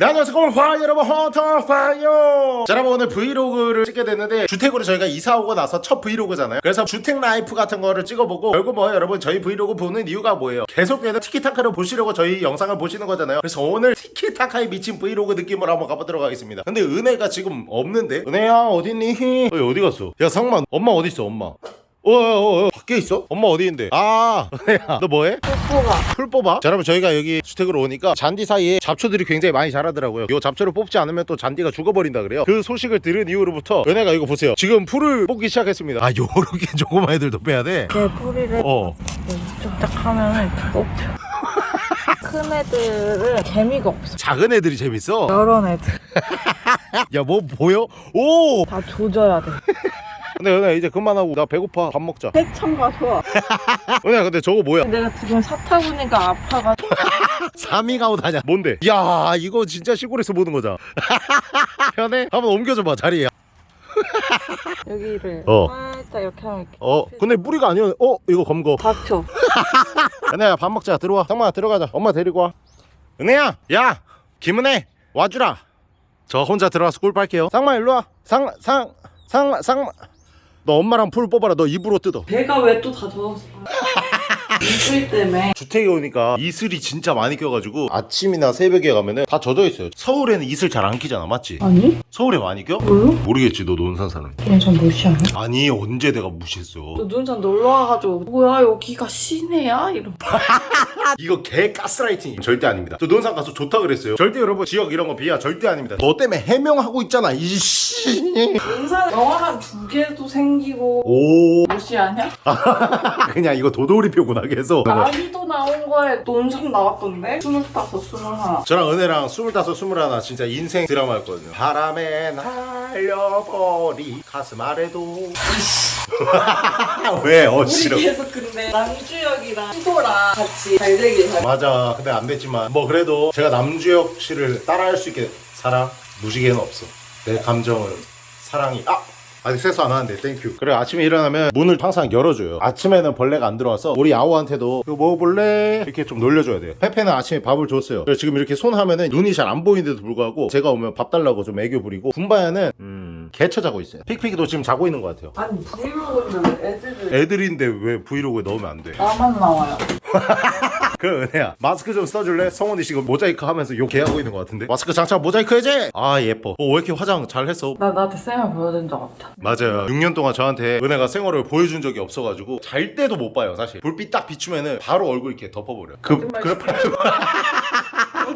네 안녕하세요. 화 여러분 헌터파이어! 자 여러분 오늘 브이로그를 찍게 됐는데 주택으로 저희가 이사 오고 나서 첫 브이로그잖아요. 그래서 주택 life 같은 거를 찍어보고 결국 뭐 여러분 저희 브이로그 보는 이유가 뭐예요? 계속해서 티키타카를 보시려고 저희 영상을 보시는 거잖아요. 그래서 오늘 티키타카에 미친 브이로그 느낌으로 한번 가보도록 하겠습니다. 근데 은혜가 지금 없는데? 은혜야 어딨니? 어, 어디 갔어? 야 상만 엄마 어디 있어 엄마 어 어 어 밖에 있어? 엄마 어디 있는데? 아 은혜야 너 뭐해? 뽀뽀가 풀 뽑아? 자 여러분 저희가 여기 주택으로 오니까 잔디 사이에 잡초들이 굉장히 많이 자라더라고요 요 잡초를 뽑지 않으면 또 잔디가 죽어버린다 그래요 그 소식을 들은 이후로부터 은혜가 이거 보세요 지금 풀을 뽑기 시작했습니다 아 요렇게 조그만 애들도 빼야 돼? 제 뿌리를 어 쫙쫙 하면 이렇게 뽑혀 큰 애들은 재미가 없어 작은 애들이 재밌어? 여러 애들 야 뭐 보여? 오! 다 조져야 돼 근데 은혜 이제 그만하고 나 배고파. 밥 먹자. 해참가 좋아. 은혜 근데 저거 뭐야? 내가 지금 사타 보니까 아파가지고 사미가웃 하냐 뭔데? 야 이거 진짜 시골에서 보는 거잖아. 편해? 한번 옮겨줘봐 자리에. 여기를 어. 살짝 이렇게 하면 이렇게 어 근데 뿌리가 아니었네 어 이거 검거. 닥쳐 은혜야 밥 먹자. 들어와. 상만아 들어가자. 엄마 데리고 와. 은혜야 야 김은혜 와주라. 저 혼자 들어가서 꿀 빨게요. 상마 일로 와 상 상 상 상 너 엄마랑 풀 뽑아라. 너 입으로 뜯어. 배가 왜 또 다 젖었어 이슬 때문에 주택에 오니까 이슬이 진짜 많이 껴가지고 아침이나 새벽에 가면은 다 젖어 있어요 서울에는 이슬 잘 안 끼잖아 맞지? 아니? 서울에 많이 껴? 뭘로? 모르겠지 너 논산 사는 그냥 전 무시하네 아니 언제 내가 무시했어 또 눈산 놀러 와가지고 뭐야 여기가 시내야? 이러 이거 개 가스라이팅 절대 아닙니다 저 논산 가서 좋다 그랬어요 절대 여러분 지역 이런 거 비하 절대 아닙니다 너 때문에 해명하고 있잖아 이씨 눈산 영화 한 두 개도 생기고 오 무시하냐? 그냥 이거 도돌이표구나 계속. 나이도 나온 거에 논산 나왔던데? 스물다섯, 스물하나. 저랑 은혜랑 스물다섯 스물하나 진짜 인생 드라마였거든요. 바람에 날려버리 가슴 아래도. 왜 우리 어지러 계속 근데 남주혁이랑 시도랑 같이 잘 되길 잘 맞아. 근데 안 됐지만. 뭐 그래도 제가 남주혁 씨를 따라할 수 있게 사랑? 무지개는 없어. 내 감정을 사랑이 아 아직 세수 안 하는데 땡큐 그래 아침에 일어나면 문을 항상 열어줘요. 아침에는 벌레가 안 들어와서 우리 야오한테도 이거 먹어볼래? 이렇게 좀 놀려줘야 돼요. 페페는 아침에 밥을 줬어요. 그래서 지금 이렇게 손 하면은 눈이 잘 안 보이는데도 불구하고 제가 오면 밥 달라고 좀 애교 부리고 군바야는 음 개쳐 자고 있어요. 픽픽이도 지금 자고 있는 것 같아요. 아니 브이로그인데 왜 애들을 애들인데 왜 브이로그에 넣으면 안 돼? 나만 나와요 그래 은혜야. 마스크 좀 써줄래? 성훈이 지금 모자이크 하면서 욕 개하고 있는 것 같은데? 마스크 장착 모자이크 해제! 아 예뻐. 어, 왜 이렇게 화장 잘 했어? 나 나한테 쌤을 보여준 적 없다. 맞아요. 6년 동안 저한테 은혜가 생얼을 보여준 적이 없어가지고 잘 때도 못 봐요 사실. 불빛 딱 비추면은 바로 얼굴 이렇게 덮어버려. 그, 거짓말 그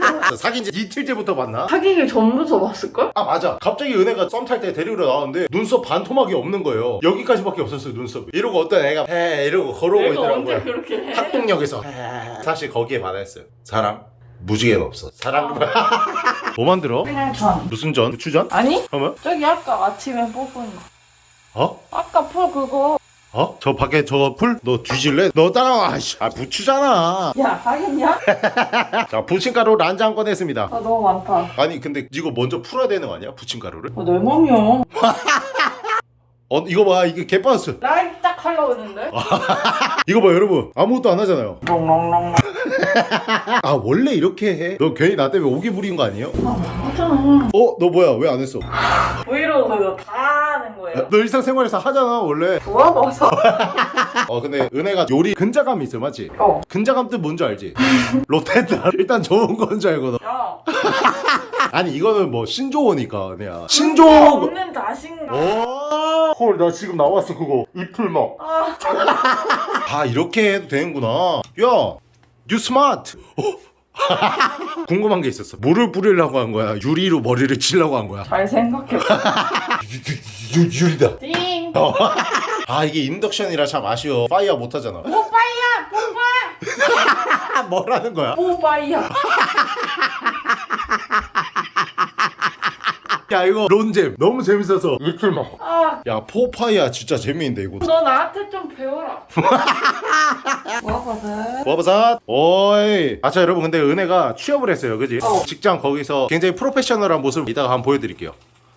래 사귄 지 이틀째부터 봤나? 사귀기 전부터 봤을걸? 아 맞아 갑자기 은혜가 썸 탈 때 데리러 나왔는데 눈썹 반토막이 없는 거예요 여기까지밖에 없었어요 눈썹이 이러고 어떤 애가 해 이러고 걸어오고 있더라고요 그렇게 해? 학동역에서 사실 거기에 반했어요 사랑 무지개는 없어 사랑 뭐 만들어? 그냥 전 무슨 전? 부추전? 아니? 그러면? 저기 아까 아침에 뽑은 거 어? 아까 풀 그거 어? 저 밖에 저 풀? 너 뒤질래? 너 따라와 씨. 아 부추잖아 야 하겠냐? 자 부침가루 한 장 꺼냈습니다 아 너무 많다 아니 근데 이거 먼저 풀어야 되는 거 아니야? 부침가루를? 아, 내 맘이야 어 이거 봐 이게 개빠졌어 라이브 딱 하려고 했는데 이거 봐 여러분 아무것도 안 하잖아요 롱롱롱 아 원래 이렇게 해? 너 괜히 나 때문에 오기 부린 거 아니에요? 하잖아 어? 너 뭐야 왜 안 했어? 브이로그 다 하는 거예요 너 일상생활에서 하잖아 원래 좋아봐서 어 근데 은혜가 요리 근자감이 있어 맞지? 어. 근자감 뜻 뭔지 알지? 롯데다 일단 좋은 건줄너야 아니 이거는 뭐 신조어니까 은혜야 신조어 없는 자신감 오! 헐, 나 지금 나왔어, 그거. 이풀막. 아 아, 이렇게 해도 되는구나. 야, you smart. 어? 궁금한 게 있었어. 물을 뿌리려고 한 거야? 유리로 머리를 치려고 한 거야? 잘 생각해 유, 유, 유리다. 띵 아, 이게 인덕션이라 참 아쉬워. fire 못 하잖아. 뽀빠이야 뽀빠 아, 뭐라는 거야? 뽀빠이야 야, 이거 론잼. 너무 재밌어서. 이풀막. 아 야, 포파이야 진짜 재미있는데, 이거. 너 나한테 좀 배워라. 와바삿 오이. 아자 여러분 근데 은혜가 취업을 했어요. 그지? 어. 직장 거기서 굉장히 프로페셔널한 모습을 이따가 한번 보여드릴게요.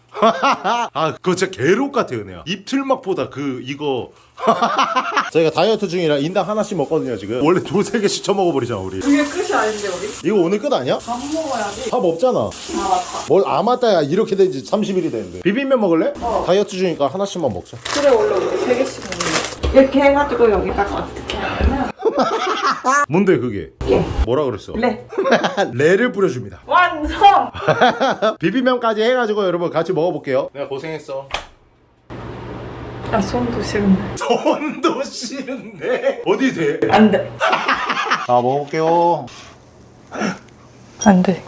아 그거 진짜 개록 같아 은혜야. 입틀막보다 그 이거. 저희가 다이어트 중이라 인당 하나씩 먹거든요 지금. 원래 두세 개씩 쳐먹어버리잖아 우리. 그게 끝이 아닌데 우리? 이거 오늘 끝 아니야? 밥 먹어야지. 밥 없잖아. 아 맞다. 뭘 아맞다야 이렇게 된지 30일이 됐는데. 비빔면 먹을래? 어. 다이어트 중이니까 하나씩만 먹자. 그래 원래 우리 세 개씩 먹는 이렇게 해가지고 여기다가 뭔데 그게? 이게 뭐라 그랬어? 레 레를 뿌려줍니다. 완성! 비빔면까지 해가지고 여러분 같이 먹어볼게요. 내가 고생했어. 아 손도 싫은데. 손도 싫은데? 어디 돼? 안돼. 자 먹어볼게요. 안돼.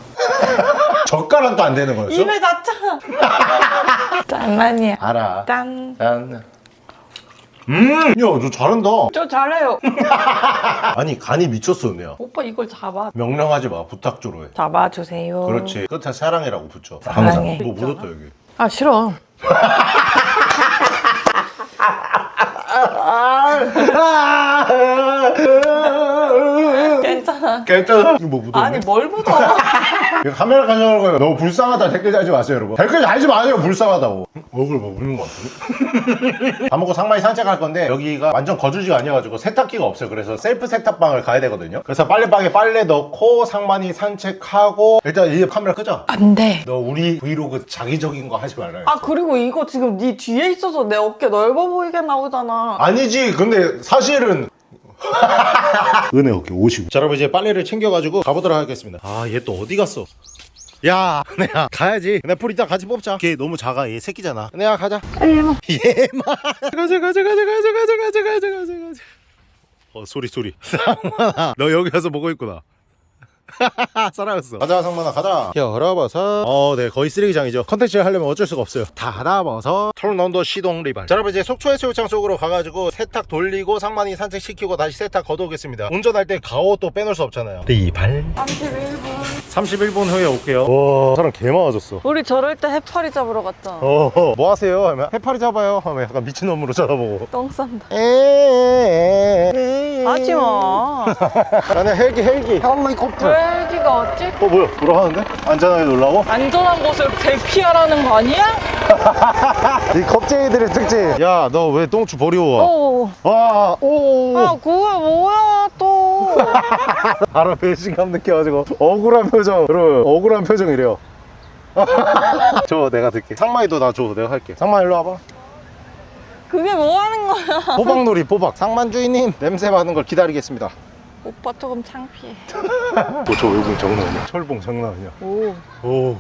젓가락도 안 되는 거였어? 입에 닿잖아 장난이야. 알아. 짠. 짠. 음, 야, 너 잘한다. 저 잘해요 아니, 간이 미쳤어, 은혜야. 오빠 이걸 잡아 명령하지 마, 부탁 좀 해. 잡아주세요 그렇지. 끝에 사랑해라고 붙여. 사랑해. 항상. 뭐 묻었다, 여기. 아 싫어 괜찮아. 이거 뭐 묻었네? 아니 뭘 묻어 이거 카메라 가져가는 거예요. 너무 불쌍하다. 댓글 달지 마세요, 여러분. 댓글 달지 마세요, 불쌍하다고. 얼굴 뭐 우는 거 같은데? 밥 먹고 상만이 산책할 건데, 여기가 완전 거주지가 아니어가지고 세탁기가 없어요. 그래서 셀프 세탁방을 가야 되거든요. 그래서 빨래방에 빨래 넣고, 상만이 산책하고, 일단 이 카메라 끄자. 안돼 너 우리 브이로그 자기적인 거 하지 말라. 아 그리고 이거 지금 네 뒤에 있어서 내 어깨 넓어 보이게 나오잖아 아니지 근데 사실은 은혜 어깨 50. 자, 여러분 이제 빨래를 챙겨가지고 가보도록 하겠습니다. 아, 얘 또 어디 갔어? 야, 은혜야 가야지. 은혜 풀 이따 같이 뽑자. 걔 너무 작아. 얘 새끼잖아. 은혜야 가자. 예, 뭐. 얘마. 얘마. 가자, 가자, 가자, 가자, 가자, 가자, 가자, 가자. 어, 소리 소리. 상만아, 너 여기 와서 먹고 있구나. 사랑했어. 가자 상만아 가자. 열어봐서. 어네 거의 쓰레기장이죠. 컨텐츠를 하려면 어쩔 수가 없어요. 닫아봐서. 털넌더 시동 리발. 자 여러분 이제 속초 해수욕장 쪽으로 가가지고 세탁 돌리고 상만이 산책시키고 다시 세탁 걷어오겠습니다. 운전할 때 가오 또 빼놓을 수 없잖아요. 리발. 31분. 31분 후에 올게요. 와 사람 개 많아졌어. 우리 저럴 때 해파리 잡으러 갔잖아 어, 뭐 하세요? 하면 해파리 잡아요. 하면 약간 미친놈으로 쳐다보고. 똥 싼다. 에에에에에. 하지마. 나는 헬기 헬기. 헬리콥터. 헬기가 어찌? 어 뭐야? 돌아가는데? 안전하게 놀라고? 안전한 곳을 대피하라는 거 아니야? 이 겁쟁이들의 특징. 야, 너 왜 똥추 버리고 어. 와? 오. 아 그게 뭐야 또 바로 배신감 느껴가지고 억울한 표정. 여러분, 억울한 표정이래요. 줘, 내가 들게. 상마이도 나 줘, 내가 할게. 상마 일로 와봐. 그게 뭐 하는 거야 포박놀이 포박. 상만 주인님 냄새 맡는 걸 기다리겠습니다. 오빠 조금 창피해. 뭐저 외국 장난 아니야? 철봉 장난 아니야? 오. 오.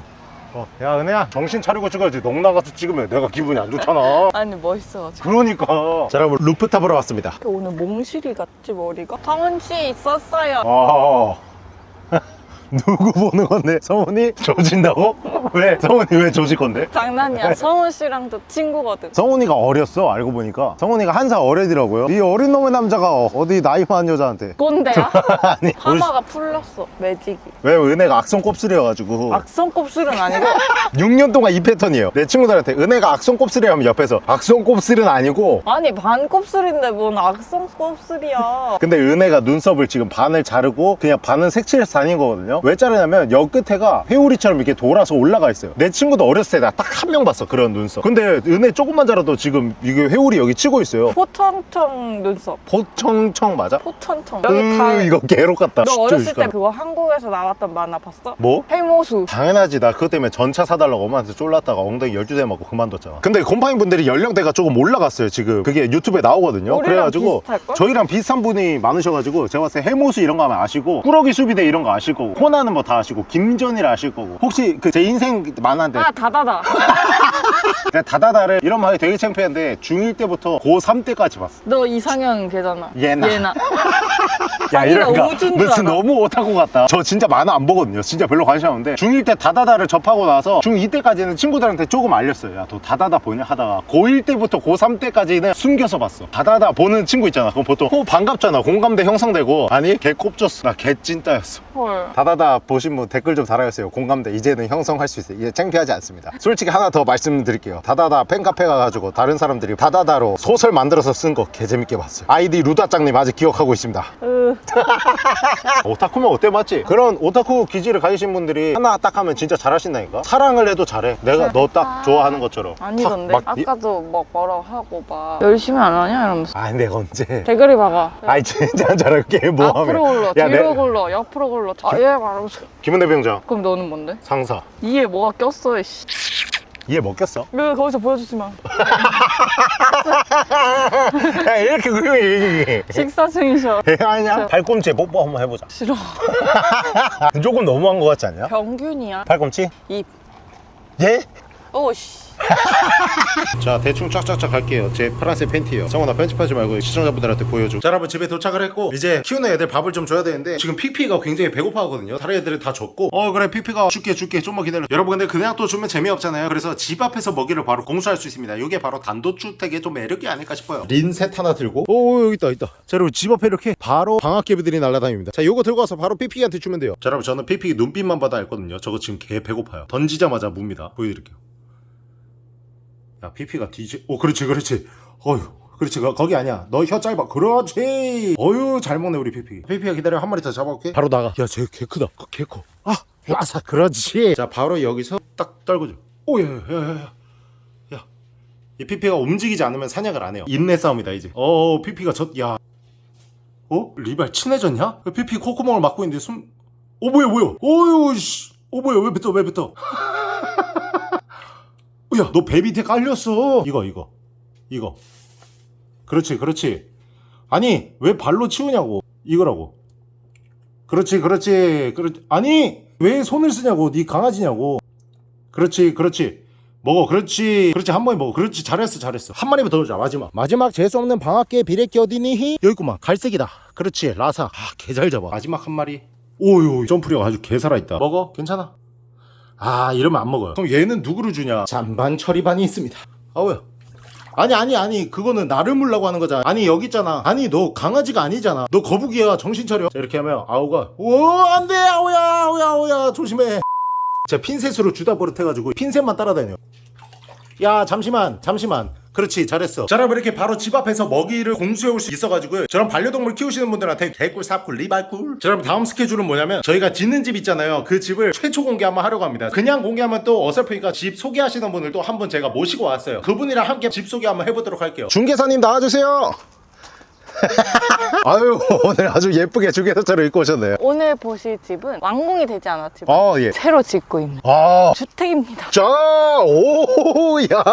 어, 야 은혜야 정신 차리고 찍어야지. 넋 나가서 찍으면 내가 기분이 안 좋잖아. 아니 멋있어가지고 그러니까. 자 여러분 루프탑 보러 왔습니다. 오늘 몽실이 같지 머리가? 성은씨 있었어요. 아 누구 보는 건데? 성훈이? 조진다고? 왜? 성훈이 왜 조질 건데? 장난이야. 성은씨랑도 친구거든. 성훈이가 어렸어 알고 보니까. 성훈이가 한 살 어리더라고요. 이 어린 놈의 남자가 어디 나이 많은 여자한테. 꼰대야? 아니 파마가 풀렸어 매직이. 왜 은혜가 악성 곱슬이어가지고. 악성 곱슬은 아니고? 6년 동안 이 패턴이에요. 내 친구들한테 은혜가 악성 곱슬이 하면 옆에서 악성 곱슬은 아니고. 아니 반 곱슬인데 뭔 악성 곱슬이야? 근데 은혜가 눈썹을 지금 반을 자르고 그냥 반은 색칠해서 다닌 거거든요 왜 자르냐면 여 끝에가 회오리처럼 이렇게 돌아서 올라가 있어요. 내 친구도 어렸을 때 나 딱 한 명 봤어 그런 눈썹. 근데 은혜 조금만 자라도 지금 이게 회오리 여기 치고 있어요. 포천청 눈썹. 포청청 맞아? 포천청. 여기 으다 이거 개록 같다. 너 어렸을 때. 그거 한국에서 나왔던 만화 봤어? 뭐? 해모수. 당연하지. 나 그것 때문에 전차 사달라고 엄마한테 쫄랐다가 엉덩이 12대 맞고 그만뒀잖아. 근데 곰팡이 분들이 연령대가 조금 올라갔어요 지금. 그게 유튜브에 나오거든요. 그래가지고 비슷할걸? 저희랑 비슷한 분이 많으셔가지고 제가 봤을 때 해모수 이런 거 하면 아시고 꾸러기 수비대 이런 거 아실 거고 코나는 뭐 다 아시고 김전일 아실 거고. 혹시 그 제 인생 만화인데? 아 다다다. 내가 다다다를 이런 말이 되게 창피한데 중1 때부터 고3 때까지 봤어. 너 이상형 걔잖아. 예나. 예나. 야 우주인 줄 무슨. 너무 오타쿠 같다. 저 진짜 만화 안 보거든요. 진짜 별로 관심 없는데 중1 때 다다다를 접하고 나서 중2 때까지는 친구들한테 조금 알렸어요. 야 너 다다다 보냐? 하다가 고1 때부터 고3 때까지는 숨겨서 봤어. 다다다 보는 친구 있잖아. 그럼 보통 어 반갑잖아. 공감대 형성되고. 아니 개 꼽졌어. 나 개 찐따였어. 헐. 다다다 보신 분 댓글 좀 달아주세요. 공감대 이제는 형성할 수 있어요. 이제 창피하지 않습니다. 솔직히 하나 더 말씀드릴게요. 드릴게요 다다다 팬카페 가가지고 다른 사람들이 다다다로 소설 만들어서 쓴 거 개재밌게 봤어요. 아이디 루다짱님 아직 기억하고 있습니다. 으, 오타쿠면 어때? 맞지? 그런 오타쿠 기질을 가지신 분들이 하나 딱 하면 진짜 잘하신다니까? 사랑을 해도 잘해. 내가 너 딱 좋아하는 것처럼. 아니던데? 막 이- 아까도 막 뭐라고 하고 막 열심히 안 하냐? 이러면서. 아니 내가 언제? 대가리 박아. 아이 진짜 잘할게 뭐 앞으로 하면. 굴러 야, 뒤로 내- 굴러 옆으로 굴러 아예 말하면서 김은대 병장 그럼 너는 뭔데? 상사 이에 뭐가 꼈어 씨. 이해 먹겠어? 왜 거기서 보여주지 마 야 이렇게 그림이 식사 중이셔 아니야 발꿈치 뽀뽀 한번 해보자 싫어 조금 너무한 것 같지 않냐? 병균이야 팔꿈치? 입 예? 오씨. 자 대충 쫙쫙쫙 갈게요. 제 파란색 팬티예요. 성원아 편집하지 말고 시청자분들한테 보여줘. 자 여러분 집에 도착을 했고 이제 키우는 애들 밥을 좀 줘야 되는데 지금 피피가 굉장히 배고파 하거든요. 다른 애들은 다 줬고. 어 그래 피피가 줄게 줄게. 좀만 기다려. 여러분 근데 그냥 또 주면 재미없잖아요. 그래서 집 앞에서 먹이를 바로 공수할 수 있습니다. 이게 바로 단독주택의 좀 매력이 아닐까 싶어요. 핀셋 하나 들고. 오 여기 있다 있다. 자 여러분 집 앞에 이렇게 바로 방아깨비들이 날아다닙니다. 자 요거 들고 와서 바로 피피한테 주면 돼요. 자 여러분 저는 피피 눈빛만 봐도 알거든요. 저거 지금 개 배고파요. 던지자마자 뭅니다. 보여드릴게요 야 피피가 뒤지 오 그렇지 그렇지. 어휴 그렇지. 거- 거기 아니야. 너 혀 짧아. 그렇지. 어휴 잘 먹네 우리 피피. 피피야 기다려. 한 마리 더 잡아올게. 바로 나가. 야 쟤 개 크다. 개 커. 아 와사 그렇지. 자 바로 여기서 딱 떨궈줘 오야야야야 야 이 피피가 움직이지 않으면 사냥을 안 해요. 인내 싸움이다 이제. 어 피피가 졌야. 어? 리발 친해졌냐? 피피 콧구멍을 막고 있는데 숨... 어 뭐야 뭐야? 어휴 씨어 뭐야 왜 뱉어 왜 뱉어 야, 너 배 밑에 깔렸어. 이거, 이거. 이거. 그렇지, 그렇지. 아니, 왜 발로 치우냐고. 이거라고. 그렇지, 그렇지. 그렇지. 아니, 왜 손을 쓰냐고. 네 강아지냐고. 그렇지, 그렇지. 먹어, 그렇지. 그렇지, 한 번에 먹어. 그렇지, 잘했어, 잘했어. 한 마리만 더 넣자, 마지막. 마지막 재수없는 방학계 비레끼 어디니? 여기 있구만. 갈색이다. 그렇지, 라사. 아, 개 잘 잡아. 마지막 한 마리. 오유, 점프력 아주 개 살아있다. 먹어, 괜찮아. 아 이러면 안 먹어요. 그럼 얘는 누구를 주냐? 잔반 처리반이 있습니다. 아우야 아니 아니 아니. 그거는 나를 물라고 하는 거잖아. 아니 여기 있잖아. 아니 너 강아지가 아니잖아. 너 거북이야. 정신 차려. 자, 이렇게 하면 아우가 오 안돼. 아우야 아우야 아우야. 조심해. 제가 핀셋으로 주다 버릇해가지고 핀셋만 따라다녀. 야 잠시만 잠시만 그렇지 잘했어. 자 여러분 이렇게 바로 집 앞에서 먹이를 공수해 올 수 있어가지고요. 저런 반려동물 키우시는 분들한테 개꿀 삽꿀 리발꿀. 자 여러분 다음 스케줄은 뭐냐면 저희가 짓는 집 있잖아요. 그 집을 최초 공개 한번 하려고 합니다. 그냥 공개하면 또 어설프니까 집 소개하시는 분을 또 한 분 제가 모시고 왔어요. 그분이랑 함께 집 소개 한번 해보도록 할게요. 중개사님 나와주세요 아유 오늘 아주 예쁘게 중개사처럼 입고 오셨네요 오늘 보실 집은 완공이 되지 않았지만 아 예 새로 짓고 있는 아 주택입니다 자, 오, 야.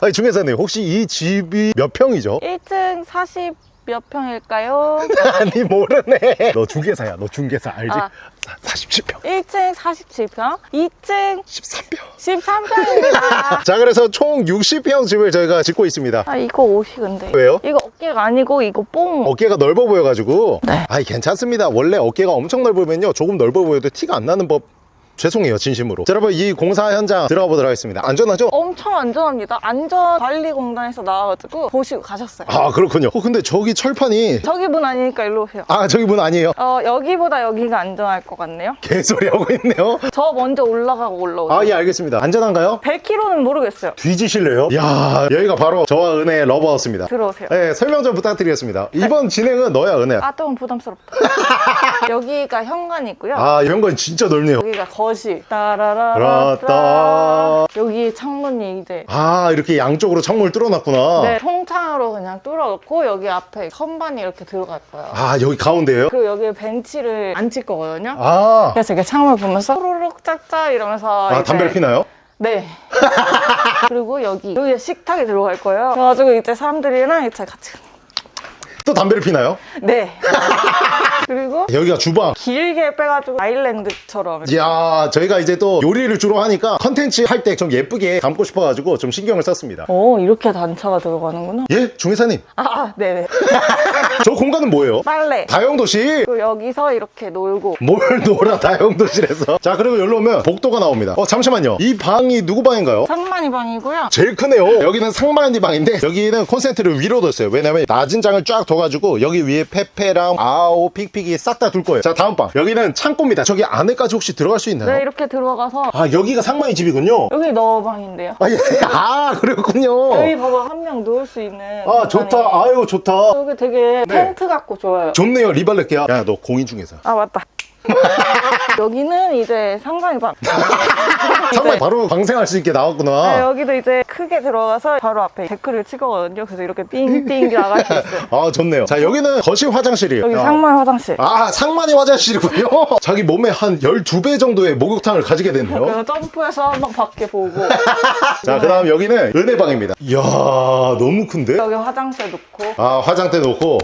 아니, 중개사님, 혹시 이 집이 몇 평이죠? 1층 40 몇 평일까요? 아니, 모르네. 너 중개사야, 너 중개사, 알지? 아. 사, 47평, 1층 47평 2층 13평. 13평입니다 자, 그래서 총 60평 집을 저희가 짓고 있습니다. 아 이거 옷이 근데 왜요? 이거 어깨가 아니고 이거 뽕 어깨가 넓어 보여가지고. 네. 아이, 괜찮습니다. 원래 어깨가 엄청 넓으면요. 조금 넓어 보여도 티가 안 나는 법. 죄송해요, 진심으로. 자, 여러분, 이 공사 현장 들어가 보도록 하겠습니다. 안전하죠? 엄청 안전합니다 안전관리공단에서 나와가지고 보시고 가셨어요 아, 그렇군요. 어, 근데 저기 철판이. 저기 분 아니니까 일로 오세요 아, 저기 분 아니에요. 어 여기보다 여기가 안전할 것 같네요 개소리 하고 있네요. 저 먼저 올라가고 올라오세요 아, 예, 알겠습니다. 안전한가요? 100km는 모르겠어요 뒤지실래요? 야 여기가 바로 저와 은혜의 러브하우스입니다 들어오세요 네, 설명 좀 부탁드리겠습니다 이번 진행은 너야 은혜야 아좀 부담스럽다 여기가 현관이고요 아건 진짜 넓네요 여기가 거실 라따. 따라라라 여기 창문이 이제 아 이렇게 양쪽으로 창문을 뚫어놨구나. 네, 통창으로 그냥 뚫어놓고 여기 앞에 선반이 이렇게 들어갈 거예요. 아 여기 가운데요? 그리고 여기 벤치를 앉힐 거거든요. 아, 그래서 이렇게 창문 보면서 호로록 짝짝 이러면서 아 담배를 피나요? 네. 그리고 여기 여기에 식탁이 들어갈 거예요. 그래가지고 이제 사람들이랑 이제 같이 또 담배를 피나요? 네. 그리고 여기가 주방. 길게 빼가지고 아일랜드처럼 야 저희가 이제 또 요리를 주로 하니까 컨텐츠 할 때 좀 예쁘게 담고 싶어가지고 좀 신경을 썼습니다. 오 이렇게 단차가 들어가는구나. 예? 중회사님? 아, 아 네네. 저 공간은 뭐예요? 빨래. 다용도실. 여기서 이렇게 놀고. 뭘 놀아 다용도실에서. 자 그리고 여기로 오면 복도가 나옵니다. 어 잠시만요. 이 방이 누구 방인가요? 상만이 방이고요. 제일 크네요. 여기는 상만이 방인데 여기는 콘센트를 위로 뒀어요. 왜냐면 낮은 장을 쫙 둬가지고 여기 위에 페페랑 아오 픽 픽픽이 싹 다 둘 거예요 자 다음 방 여기는 창고입니다 저기 안에까지 혹시 들어갈 수 있나요? 네, 이렇게 들어가서 아 여기가 상만이 집이군요 여기 너 방인데요. 아, 예. 아 그렇군요 여기 봐봐 한 명 누울 수 있는. 아 좋다. 아유 좋다 여기 되게 네. 텐트 같고 좋아요. 좋네요 리발렛게야 야 너 공인 중에서 아 맞다. 여기는 이제 상상해봐. 상만이 바로 방생할 수 있게 네, 나왔구나 여기도 이제 크게 들어가서 바로 앞에 데크를 찍었거든요. 그래서 이렇게 삥삥 나갈 수 있어요. 아 좋네요 자 여기는 거실 화장실이에요 여기 야. 상말 화장실. 아 상만이 화장실이군요 자기 몸에 한 12배 정도의 목욕탕을 가지게 됐네요 그래서 점프해서 막 밖에 보고 자 그 다음 여기는 은혜방입니다 이야 너무 큰데? 여기 화장실 놓고 아 화장대 놓고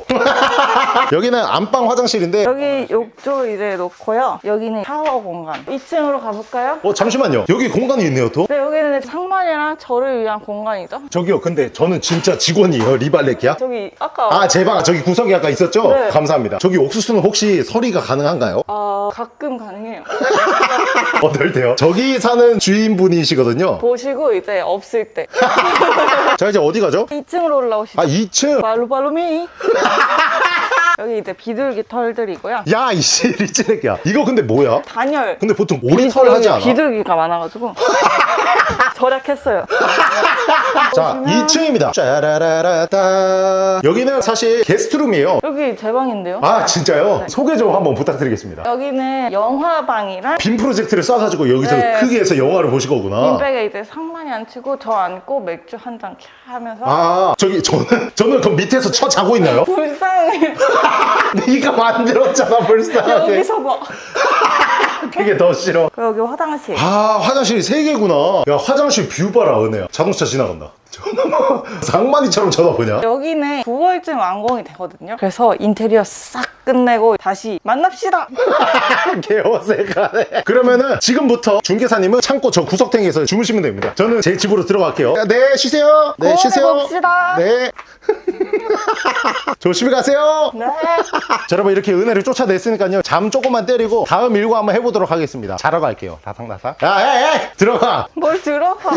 여기는 안방 화장실인데 여기 욕조 이제 놓고 요. 여기는 샤워 공간. 2층으로 가볼까요? 어 잠시만요 여기 공간이 있네요 또 네, 여기는 상만이랑 저를 위한 공간이죠. 저기요 근데 저는 진짜 직원이에요 리발렛기야 저기 아까 아 제 방 저기 구석이 아까 있었죠? 네. 감사합니다 저기 옥수수는 혹시 서리가 가능한가요? 아, 가끔 가능해요. 어떨 때요? 저기 사는 주인분이시거든요 보시고 이제 없을 때 자 이제 어디 가죠? 2층으로 올라오시죠. 아 2층 발로발로미. 여기 이제 비둘기 털들이고요. 야 이씨 리치렉이야 이거 근데 뭐야? 단열. 근데 보통 오리 털 하지 않아? 비둘기가 많아가지고 절약했어요. 자 2층입니다 짜라라라따 여기는 사실 게스트룸이에요 여기 제 방인데요. 아 진짜요? 네. 소개 좀 한번 부탁드리겠습니다 여기는 영화방이랑 빔 프로젝트를 쏴가지고 여기서 네. 크게 해서 영화를 보실 거구나 beanbag에 이제 상만이 앉히고 저 앉고 맥주 한 잔 하면서 아 저기 저는 저는 그 밑에서 쳐 자고 있나요? 불쌍해. 네가 만들었잖아 불쌍하게 여기서 봐. 그게 더 싫어. 여기 화장실. 아 화장실이 세 개구나. 야 화장실 view 봐라 은혜야. 자동차 지나간다 상만이처럼 쳐다보냐 여기는 9월쯤 완공이 되거든요. 그래서 인테리어 싹 끝내고 다시 만납시다. 개어색하네 그러면은 지금부터 중개사님은 창고 저 구석탱이에서 주무시면 됩니다 저는 제 집으로 들어갈게요 네 쉬세요 네 고원해 쉬세요 봅시다. 네 조심히 가세요 네. 자, 여러분 이렇게 은혜를 쫓아냈으니까요 잠 조금만 때리고 다음 일과 한번 해보도록 하겠습니다 자러 갈게요 다상다상 야야야 들어가 뭘 들어가.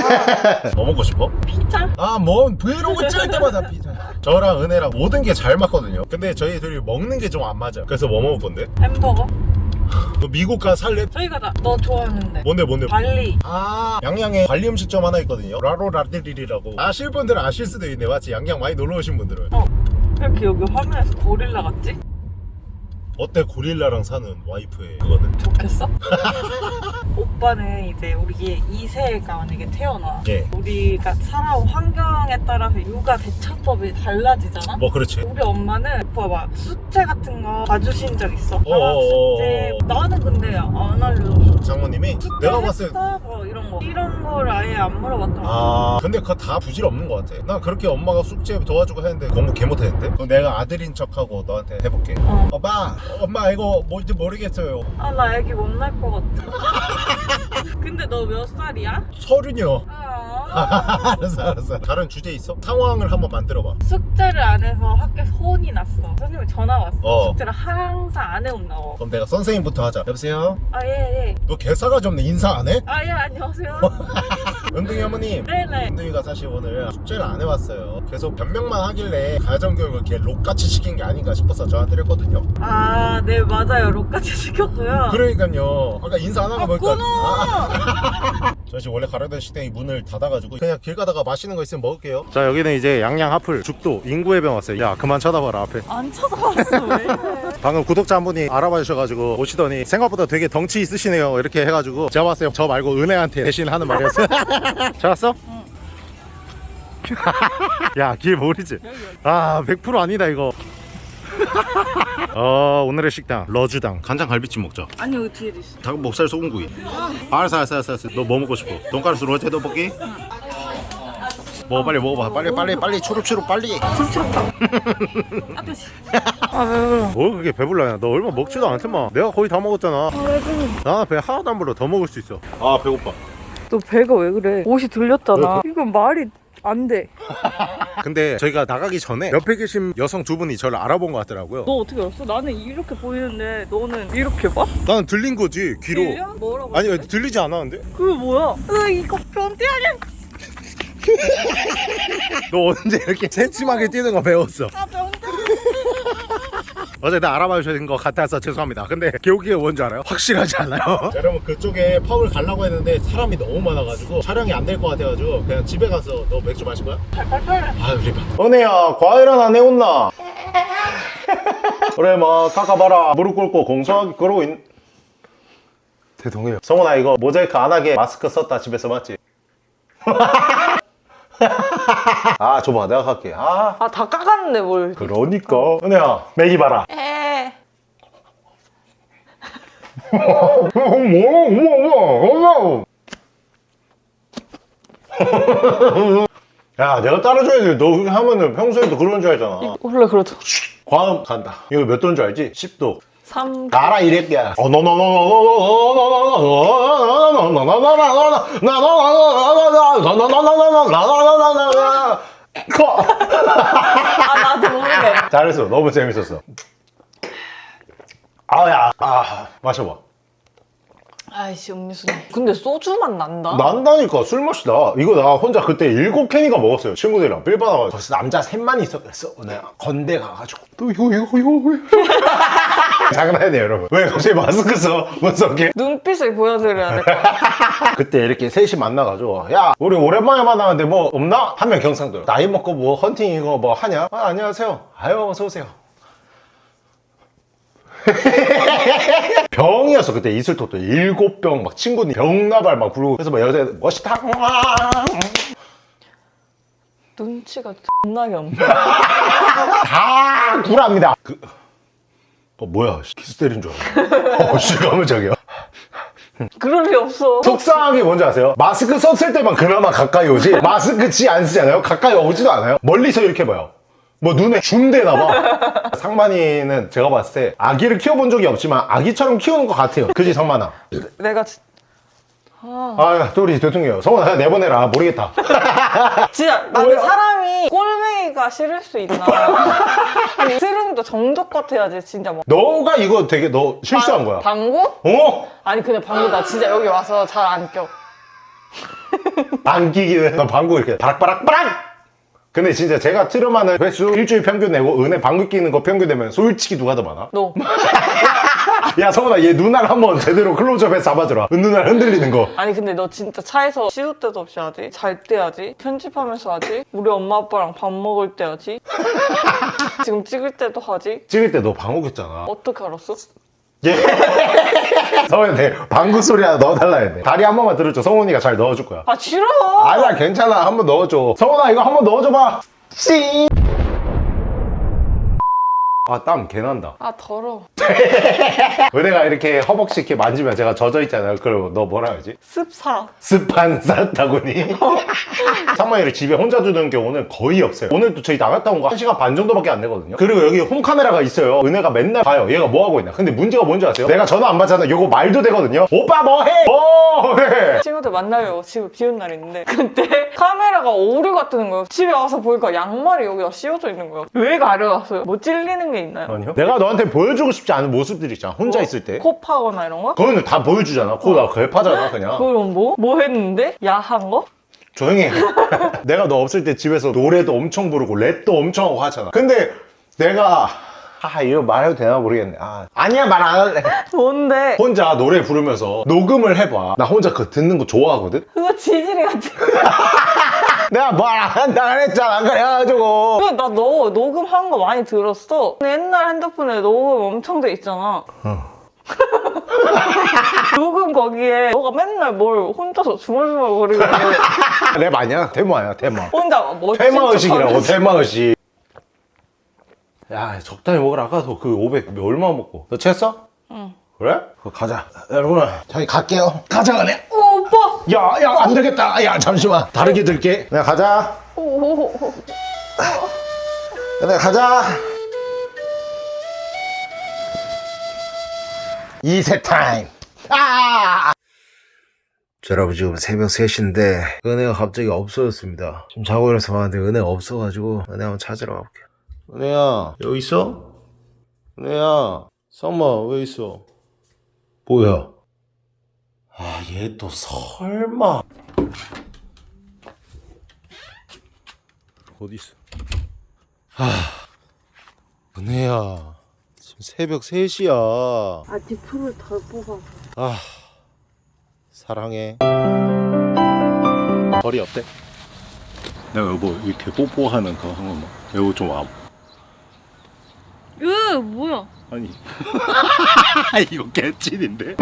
뭐 먹고 싶어? 피자. 아뭐 브이로그 찍을 때마다 피자 저랑 은혜랑 모든 게 잘 맞거든요 근데 저희 둘이 먹는 게 좀 안 맞아 그래서 뭐 먹을 건데? 햄버거. 너 미국 가 살래? 저희 가자. 너 좋아하는데. 뭔데 뭔데? 발리. 아 양양에 관리 음식점 하나 있거든요 라로라들리라고 아실 분들은 아실 수도 있네 맞지? 양양 많이 놀러 오신 분들은 어. 이렇게 여기 화면에서 고릴라 같지? 어때 고릴라랑 사는 와이프의 그거는? 좋겠어? 오빠는 이제 우리 2세가 만약에 태어나. 예. 우리가 살아온 환경에 따라서 육아 대처법이 달라지잖아? 뭐 그렇지 우리 엄마는 오빠 막 숙제 같은 거 봐주신 적 있어? 어어어어. 숙제 나는 근데 안 알려줬어 장모님이 내가 봤을 때? 뭐 이런 거. 이런 걸 아예 안 물어봤던 거아 근데 그거 다 부질없는 것 같아. 나 그렇게 엄마가 숙제 도와주고 했는데 공부 개 못했는데? 그럼 내가 아들인 척하고 너한테 해볼게. 어. 엄마 엄마 이거 뭔지 모르겠어요. 아 나 애기 못 낳을 것 같아. 근데 너 몇 살이야? 서른이요. 아. 알았어 알았어. 다른 주제 있어? 상황을 한번 만들어봐. 숙제를 안 해서 학교에서 혼이 났어 선생님이 전화 왔어 어. 숙제를 항상 안 해온다고 그럼 내가 선생님부터 하자. 여보세요? 아예예. 너 개싸가지 없네. 인사 안 해? 아예 안녕하세요. 은둥이 어머님. 네네. 은둥이가 사실 오늘 숙제를 안 해왔어요. 계속 변명만 하길래 가정교육을 걔 록같이 시킨 게 아닌가 싶어서 저한테 했거든요. 아 네 맞아요. 록까지 시켰고요. 그러니까요. 아까 인사 안 하고 아 보니까 끊어 저 지금 원래 가려던 식당이 문을 닫아가지고 그냥 길 가다가 맛있는 거 있으면 먹을게요. 자 여기는 이제 양양 하플 죽도 인구해변 왔어요. 야 그만 쳐다봐라 앞에. 안 쳐다봤어 왜 방금 구독자 한 분이 알아봐 주셔가지고 오시더니 생각보다 되게 덩치 있으시네요. 이렇게 해가지고 제가 봤어요 저 말고 은혜한테 대신 하는 말이었어 잘 왔어? 야길 모르지? 아 100% 아니다 이거 어 오늘의 식당 러주당. 간장 갈비찜 먹자. 아니 여기 뒤에도 있어. 닭 목살 소금구이. 알았어 알았어 알았어, 알았어. 너 뭐 먹고 싶어? 돈가스 로제 떡볶이? 뭐 빨리 먹어봐. 빨리 빨리 빨리 추룩추룩 빨리. 아왜 그래 뭐 그게 배불러야? 너 얼마 먹지도 않더만. 내가 거의 다 먹었잖아. 아왜 그래? 나는 배 하나도 안 불러. 더 먹을 수 있어. 아 배고파. 너 배가 왜 그래? 옷이 들렸잖아. 왜? 이건 말이 안 돼 근데 저희가 나가기 전에 옆에 계신 여성 두 분이 저를 알아본 것 같더라고요 너 어떻게 알았어? 나는 이렇게 보이는데 너는 이렇게 봐? 나는 들린 거지 귀로 들려? 뭐라고 아니 했대? 들리지 않았는데? 그게 뭐야? 으 이거 변태 아니야? 너 언제 이렇게 새침하게 뛰는 거 배웠어 아 변태 어쨌든 알아봐 주신 것 같아서 죄송합니다. 근데 기억이 뭔지 알아요? 확실하지 않아요? 여러분 그쪽에 펍을 가려고 했는데 사람이 너무 많아가지고 촬영이 안 될 것 같아가지고 그냥 집에 가서 너 맥주 마실 거야? 아유 리바 은혜야 과일 하나 내온나? 그래 뭐 깎아봐라. 무릎 꿇고 공손하게 그러고 있... 대동해요. 성훈아 이거 모자이크 안 하게 마스크 썼다 집에서 맞지? 아 줘봐. 내가 갈게. 아. 아 다 까갔는데 뭘. 그러니까. 은혜야 맥이 봐라. 에. 야 내가 따라줘야지 너 그렇게 하면은 평소에도 그런 줄 알잖아. 원래 그러죠. 과음 간다. 이거 몇 도인 줄 알지? 10도 3 나라 이랬게 아 나도 모르게 잘했어 너무 재밌었어 아야 아 마셔봐 아이씨 음료수네. 근데 소주만 난다? 난다니까 술 마시다. 이거 나 혼자 그때 일곱 캔인가 먹었어요 친구들이랑. 빌 받아가지고. 거기서 남자 셋만 있었어? 내가 건대 가가지고. 또 이거 이거 이거 장난이네 여러분. 왜 갑자기 마스크 써? 문석이 눈빛을 보여드려야 돼 그때 이렇게 셋이 만나가지고 야 우리 오랜만에 만나는데 뭐 없나? 한 명 경상도 나이 먹고 뭐 헌팅 이거 뭐 하냐? 아 안녕하세요. 아유 어서오세요 병이었어 그때 이슬토도 일곱 병 막 친구들 병나발 막 부르고 그래서 막 여자애들 멋있다. 눈치가 존나게 없네 다 구랍니다. 그... 어 뭐야? 키스 때린 줄 알았네. 어씨 깜짝이야 그럴 리 없어. 속상한 게 뭔지 아세요? 마스크 썼을 때만 그나마 가까이 오지 마스크 지 안 쓰잖아요? 가까이 오지도 않아요? 멀리서 이렇게 봐요 뭐 눈에 줌 되나 봐. 상만이는 제가 봤을 때 아기를 키워본 적이 없지만 아기처럼 키우는 것 같아요. 그지 상만아? 내가 진- 아또 우리 대통령. 성원아 내보내라. 모르겠다. 진짜 나는 사람이 꼴뱅이가 싫을 수 있나? 아니 스름도 정도껏 해야지 진짜 뭐. 너가 이거 되게 너 실수한 거야. 방구? 어? 아니 근데 방구 나 진짜 여기 와서 잘 안 껴. 안 끼기는 너 방구 이렇게 바락바락바락 근데 진짜 제가 트름하는 횟수 일주일 평균 내고 은혜 방구 끼는 거 평균 내면 솔직히 누가 더 많아? 너. 야 성훈아 얘 눈알 한번 제대로 클로즈업해서 잡아주라 눈알 흔들리는 거 아니 근데 너 진짜 차에서 시도 때도 없이 하지? 잘 때 하지? 편집하면서 하지? 우리 엄마 아빠랑 밥 먹을 때 하지? 지금 찍을 때도 하지? 찍을 때 너 방구 꼈잖아 어떻게 알았어? 예. 성훈이 방구 소리 하나 넣어달라 했네 다리 한 번만 들어줘. 성훈이가 잘 넣어줄 거야. 아 싫어! 아니야 괜찮아. 한 번 넣어줘. 성훈아 이거 한 번 넣어줘봐. 씨. 아 땀 개난다 아 더러워. 은혜가 이렇게 허벅지 이렇게 만지면 제가 젖어 있잖아요 그럼 너 뭐라 하지? 습사. 습한 산타구니 상만이를 집에 혼자 두는 경우는 거의 없어요 오늘도 저희 나갔다 온 거 1시간 반 정도밖에 안 되거든요 그리고 여기 홈카메라가 있어요 은혜가 맨날 봐요 얘가 뭐 하고 있나 근데 문제가 뭔지 아세요? 내가 전화 안 받잖아 요거 말도 되거든요 오빠 뭐해? 뭐해? 친구들 만나려고 집에 비온 날 있는데 그때 카메라가 오류가 뜨는 거예요. 집에 와서 보니까 양말이 여기다 씌워져 있는 거예요. 왜 가려웠어요? 뭐 찔리는 게 있나요? 아니요 내가 너한테 보여주고 싶지 않은 모습들이 있잖아 혼자 있을 때코 파거나 이런 거? 그거는 다 보여주잖아 코가 괴파잖아 그냥 그럼 뭐? 뭐 했는데? 야한 거? 조용히 해 내가 너 없을 때 집에서 노래도 엄청 부르고 랩도 엄청 하고 하잖아 근데 내가 아 이거 말해도 되나 모르겠네 아, 아니야 말 안 할래 뭔데? 혼자 노래 부르면서 녹음을 해봐 나 혼자 그거 듣는 거 좋아하거든 그거 지질이 같은 내가 말 안 한다 그랬잖아. 그래가지고. 그거 나너 녹음한 거 많이 들었어? 옛날 핸드폰에 녹음 엄청 돼 있잖아. 녹음 거기에 너가 맨날 뭘 혼자서 있는데 랩 아니야? 테마야? 테마 혼자 멋진 테마의식이라고 척하면서. 테마의식. 야 적당히 먹으라. 아까도 그500 얼마 먹고. 너 취했어? 응. 그래? 그거 가자. 여러분 저희 갈게요. 가자 오빠 야 야 안 되겠다. 야 잠시만. 다르게 들게. 그냥 가자. 오오오 그래 가자. 이세 타임. 아! 자, 여러분 지금 새벽 3시인데 은혜가 갑자기 없어졌습니다. 지금 자고 일어나서 봤는데 은혜가 없어가지고 은혜 한번 찾으러 가볼게요. 은혜야 여기 있어? 은혜야 썸머 왜 있어? 뭐야 아 얘 또 설마 어디 있어 아 은혜야 지금 새벽 3시야 아직 풀을 덜 뽑아서. 아 사랑해 거리 어때? 내가 여보 이렇게 뽀뽀하는 거한 번만 여보 좀 와. 으 뭐야? 아니 이거 개찐인데?